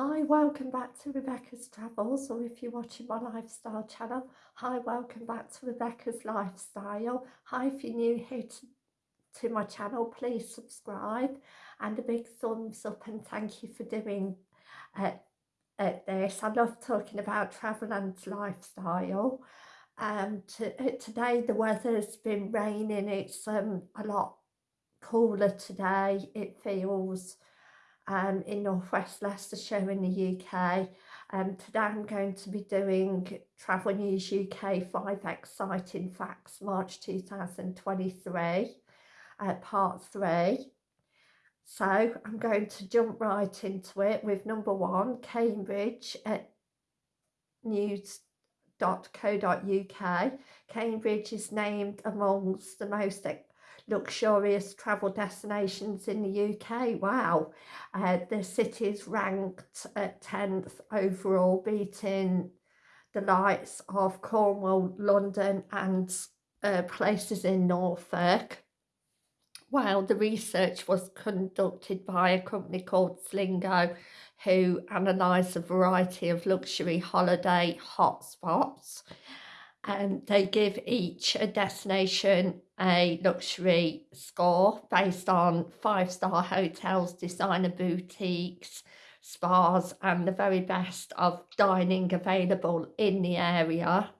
Hi, welcome back to Rebecca's Travels, or if you're watching my lifestyle channel, hi, welcome back to Rebecca's Lifestyle. Hi, if you're new here to, to my channel, please subscribe and a big thumbs up and thank you for doing uh, uh, this. I love talking about travel and lifestyle. Um, to, uh, today the weather's been raining, it's um, a lot cooler today, it feels um, in northwest Leicestershire in the UK. Um, today I'm going to be doing Travel News UK 5 Exciting Facts March 2023, uh, part 3. So I'm going to jump right into it with number one, Cambridge at news.co.uk. Cambridge is named amongst the most luxurious travel destinations in the UK. Wow, uh, the city's ranked at 10th overall, beating the likes of Cornwall, London and uh, places in Norfolk. While the research was conducted by a company called Slingo, who analysed a variety of luxury holiday hotspots and they give each a destination a luxury score based on five-star hotels, designer boutiques, spas and the very best of dining available in the area.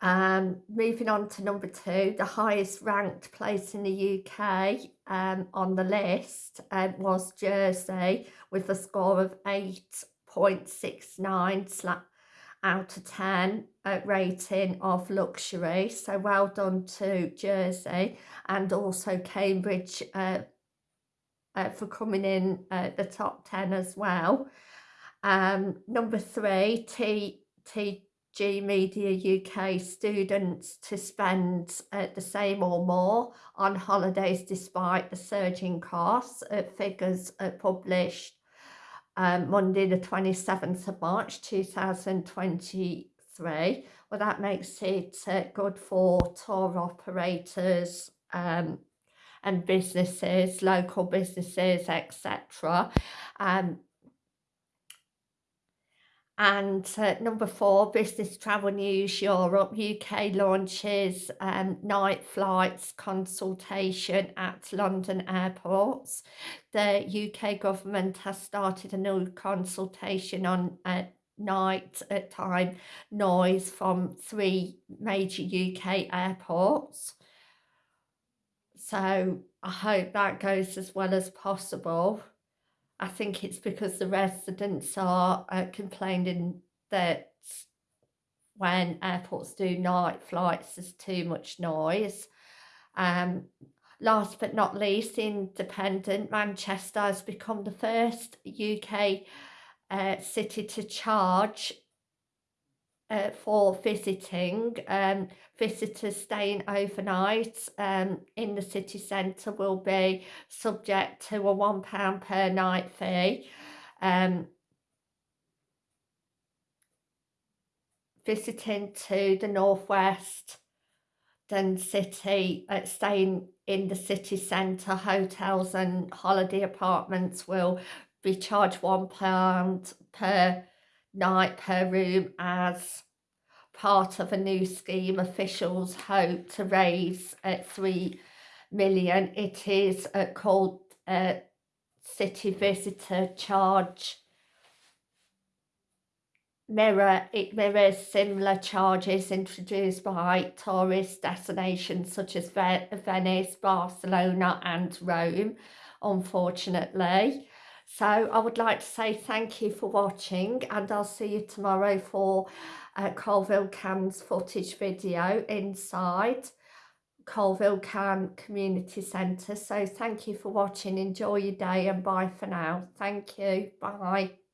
Um, moving on to number two, the highest ranked place in the UK um, on the list um, was Jersey with a score of 8.69 out of 10 uh, rating of luxury. So well done to Jersey and also Cambridge uh, uh, for coming in at the top 10 as well. Um, number three, T, TG Media UK students to spend uh, the same or more on holidays despite the surging costs. Uh, figures published um, Monday the 27th of March 2023. Well, that makes it uh, good for tour operators um, and businesses, local businesses, etc. Um, and uh, number four, Business Travel News Europe, UK launches um, night flights consultation at London airports. The UK government has started a new consultation on uh, night at time noise from three major UK airports. So I hope that goes as well as possible. I think it's because the residents are uh, complaining that when airports do night flights there's too much noise. Um, last but not least, independent Manchester has become the first UK uh, city to charge uh, for visiting. Um, visitors staying overnight um, in the city centre will be subject to a £1 per night fee. Um, visiting to the northwest then city uh, staying in the city centre hotels and holiday apartments will be charged one pound per night per room as part of a new scheme officials hope to raise at 3 million. It is uh, called uh, City Visitor Charge mirror it mirrors similar charges introduced by tourist destinations such as Venice, Barcelona and Rome unfortunately so I would like to say thank you for watching and I'll see you tomorrow for uh, Coalville Can's footage video inside Coalville Can Community Centre. So thank you for watching. Enjoy your day and bye for now. Thank you. Bye.